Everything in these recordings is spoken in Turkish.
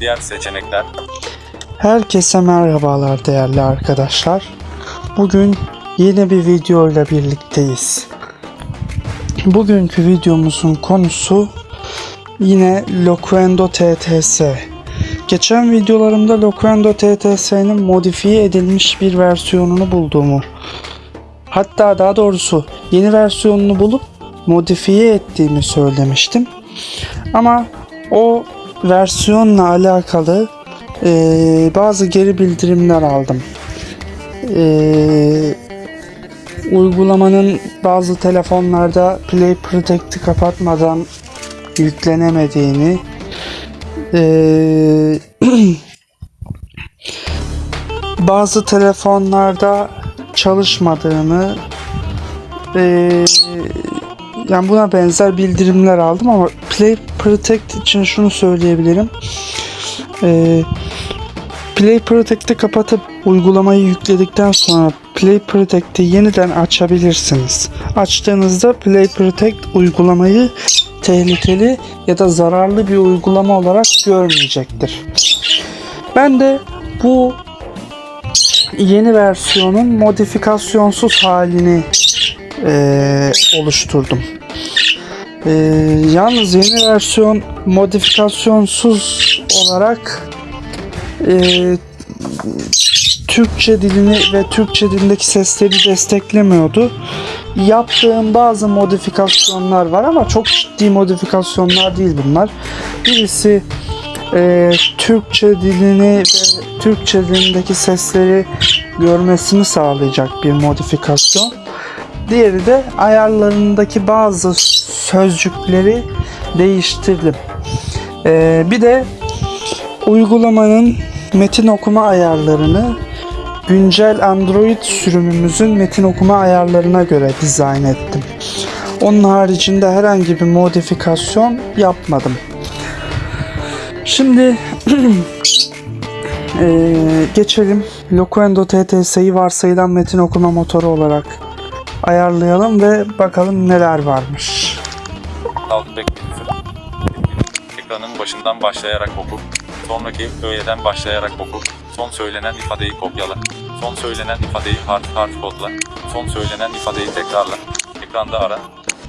Diğer seçenekler. Herkese merhabalar değerli arkadaşlar. Bugün yeni bir video ile birlikteyiz. Bugünkü videomuzun konusu yine Loquendo TTS. Geçen videolarımda Loquendo TTS'nin modifiye edilmiş bir versiyonunu bulduğumu hatta daha doğrusu yeni versiyonunu bulup modifiye ettiğimi söylemiştim. Ama o versiyonla alakalı eee, bazı geri bildirimler aldım. Eee, uygulamanın bazı telefonlarda Play Protect'i kapatmadan yüklenemediğini eee, bazı telefonlarda çalışmadığını eee, yani buna benzer bildirimler aldım ama Play Protect için şunu söyleyebilirim. Eee Play Protect'i kapatıp uygulamayı yükledikten sonra Play Protect'i yeniden açabilirsiniz. Açtığınızda Play Protect uygulamayı tehlikeli ya da zararlı bir uygulama olarak görmeyecektir. Ben de bu yeni versiyonun modifikasyonsuz halini eee, oluşturdum. Eee, yalnız yeni versiyon modifikasyonsuz olarak eee, Türkçe dilini ve Türkçe dilindeki sesleri desteklemiyordu. Yaptığım bazı modifikasyonlar var ama çok ciddi modifikasyonlar değil bunlar. Birisi eee, Türkçe dilini ve Türkçe dilindeki sesleri görmesini sağlayacak bir modifikasyon. Diğeri de ayarlarındaki bazı sözcükleri değiştirdim. Ee, bir de uygulamanın metin okuma ayarlarını güncel Android sürümümüzün metin okuma ayarlarına göre dizayn ettim. Onun haricinde herhangi bir modifikasyon yapmadım. Şimdi ee, geçelim. Loquendo TTS'yi varsayılan metin okuma motoru olarak ayarlayalım ve bakalım neler varmış. Ekranın başından başlayarak oku. Sonraki öğeden başlayarak oku. Son söylenen ifadeyi kopyala. Son söylenen ifadeyi harf harf kodla. Son söylenen ifadeyi tekrarla. Ekranda ara.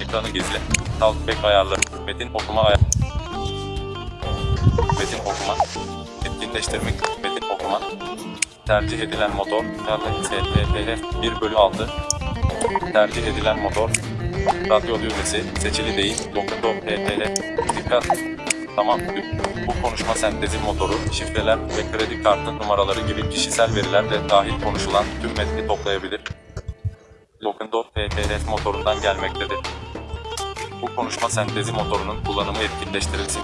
Ekranı gizle. Alt bek ayarları. Metin okuma ayar. Metin okuma. Etkinleştirmek. Metin okuma. Tercih edilen motor. STPF 1 bölü 6. Tercih edilen motor. Radyo düğmesi seçili değil. Dokundo PTL. Dikkat. Tamam. Bu konuşma sentezi motoru, şifreler ve kredi kartı numaraları gibi kişisel veriler de dahil konuşulan tüm metni toplayabilir. Lokundo PTL motorundan gelmektedir. Bu konuşma sentezi motorunun kullanımı etkinleştirilsin.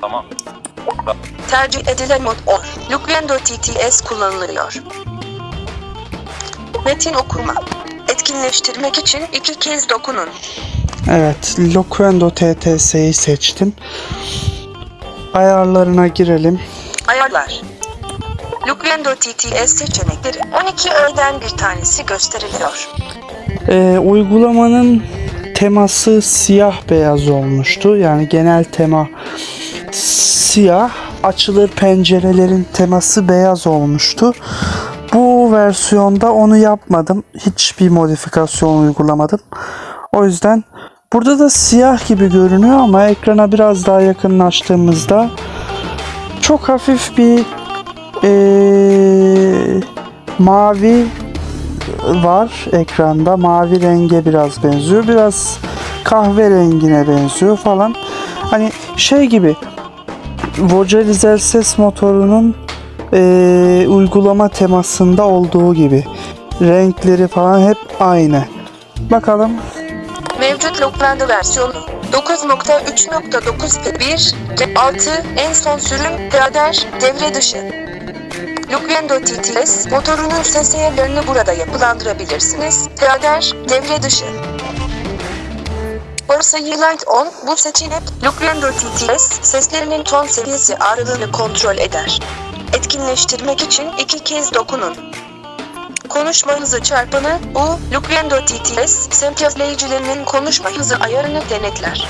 Tamam. Tercih edilen mod o. Luquendo TTS kullanılıyor. Metin okuma. Etkinleştirmek için iki kez dokunun. Evet, Loquendo TTS'yi seçtim. Ayarlarına girelim. Ayarlar. Luquendo TTS seçenekleri 12 öğeden bir tanesi gösteriliyor. Ee, uygulamanın teması siyah beyaz olmuştu. Yani genel tema siyah. Açılır pencerelerin teması beyaz olmuştu. Versiyonda onu yapmadım. Hiçbir modifikasyon uygulamadım. O yüzden burada da siyah gibi görünüyor ama ekrana biraz daha yakınlaştığımızda çok hafif bir ee, mavi var ekranda. Mavi renge biraz benziyor. Biraz kahverengine benziyor falan. Hani şey gibi Vocalizer ses motorunun eee, uygulama temasında olduğu gibi. Renkleri falan hep aynı. Bakalım. Mevcut Luquendo versiyonu 9.3.9.1 6 en son sürüm radar devre dışı. Luquendo TTS motorunun ses ayarlarını burada yapılandırabilirsiniz. Radar devre dışı. Varsayı Light On bu seçenek Luquendo TTS seslerinin ton seviyesi ağırlığını kontrol eder. Etkinleştirmek için iki kez dokunun. Konuşma hızı çarpanı U, Luquendo TTS, sempiyafleyicilerinin konuşma hızı ayarını denetler.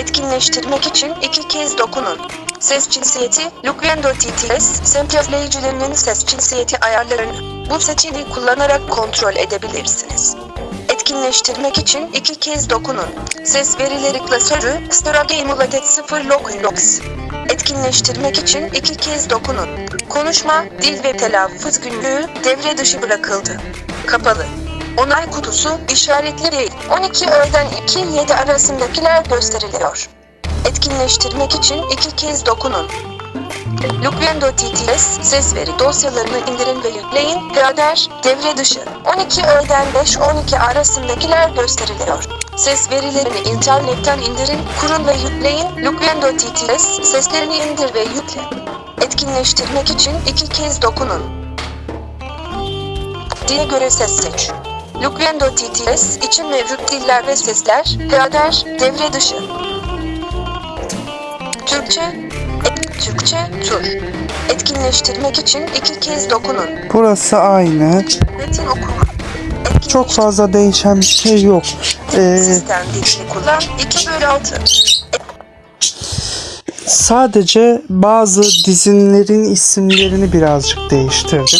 Etkinleştirmek için iki kez dokunun. Ses cinsiyeti, Lucrendo TTS, semplifleyicilerinin ses cinsiyeti ayarlarını bu seçeneği kullanarak kontrol edebilirsiniz. Etkinleştirmek için iki kez dokunun. Ses verileri klasörü, Strage Emulated 0 Locus. Etkinleştirmek için iki kez dokunun. Konuşma, dil ve telaffuz günlüğü devre dışı bırakıldı. Kapalı. Onay kutusu işaretli değil. 12 öğleden 2-7 arasındakiler gösteriliyor. Etkinleştirmek için iki kez dokunun. Lucrendo TTS ses veri dosyalarını indirin ve yükleyin. Radar devre dışı. 12 öğleden 5-12 arasındakiler gösteriliyor. Ses verilerini internetten indirin, kurun ve yükleyin. Lucrendo TTS seslerini indir ve yükle. Etkinleştirmek için iki kez dokunun. Dile göre ses seç. Lucrendo TTS için mevcut diller ve sesler, radar, devre dışı. Türkçe, Türkçe, tur. Etkinleştirmek için iki kez dokunun. Burası aynı. Metin okuma. Çok fazla değişen bir şey yok. Ee, Sistem dilini kullan 2 bölü 6. sadece bazı dizinlerin isimlerini birazcık değiştirdim.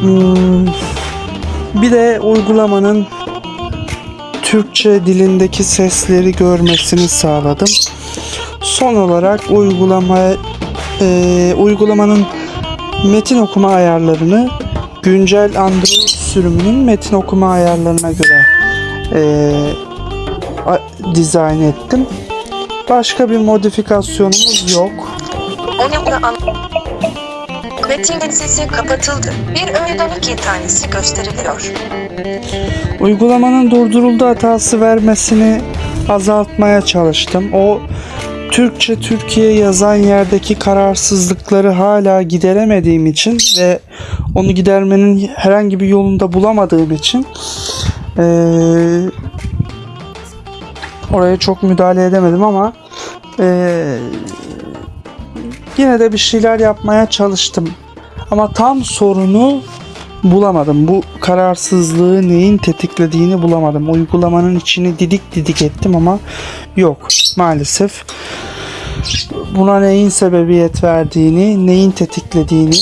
Hmm, bir de uygulamanın Türkçe dilindeki sesleri görmesini sağladım. Son olarak uygulama e, uygulamanın metin okuma ayarlarını güncel Android sürümünün metin okuma ayarlarına göre e, a- dizayn ettim. Başka bir modifikasyonumuz yok. Metinin sesi kapatıldı. Bir öğeden iki tanesi gösteriliyor. Uygulamanın durduruldu hatası vermesini azaltmaya çalıştım. O Türkçe Türkiye yazan yerdeki kararsızlıkları hala gideremediğim için ve onu gidermenin herhangi bir yolunda bulamadığım için eee, oraya çok müdahale edemedim ama eee, yine de bir şeyler yapmaya çalıştım. Ama tam sorunu bulamadım. Bu kararsızlığı neyin tetiklediğini bulamadım. Uygulamanın içini didik didik ettim ama yok maalesef. Buna neyin sebebiyet verdiğini, neyin tetiklediğini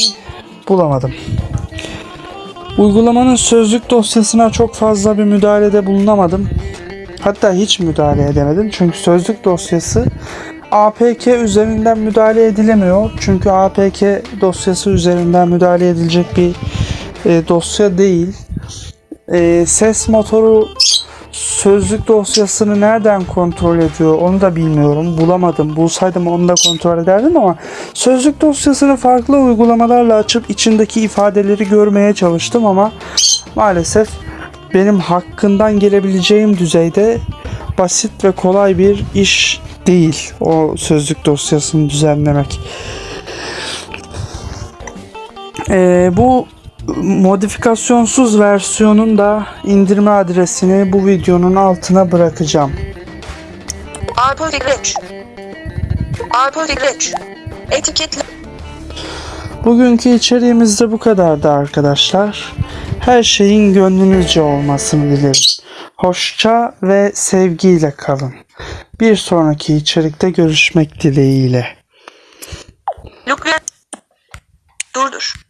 bulamadım. Uygulamanın sözlük dosyasına çok fazla bir müdahalede bulunamadım. Hatta hiç müdahale edemedim. Çünkü sözlük dosyası APK üzerinden müdahale edilemiyor. Çünkü APK dosyası üzerinden müdahale edilecek bir e, dosya değil. E, ses motoru sözlük dosyasını nereden kontrol ediyor onu da bilmiyorum. Bulamadım. Bulsaydım onu da kontrol ederdim ama sözlük dosyasını farklı uygulamalarla açıp içindeki ifadeleri görmeye çalıştım ama maalesef benim hakkından gelebileceğim düzeyde basit ve kolay bir iş değil o sözlük dosyasını düzenlemek. Ee, bu modifikasyonsuz versiyonun da indirme adresini bu videonun altına bırakacağım. Apple Reach. Apple Reach. Etiketle. Bugünkü içeriğimiz de bu kadardı arkadaşlar. Her şeyin gönlünüzce olmasını dilerim. Hoşça ve sevgiyle kalın. Bir sonraki içerikte görüşmek dileğiyle. Lucrendo. Durdur.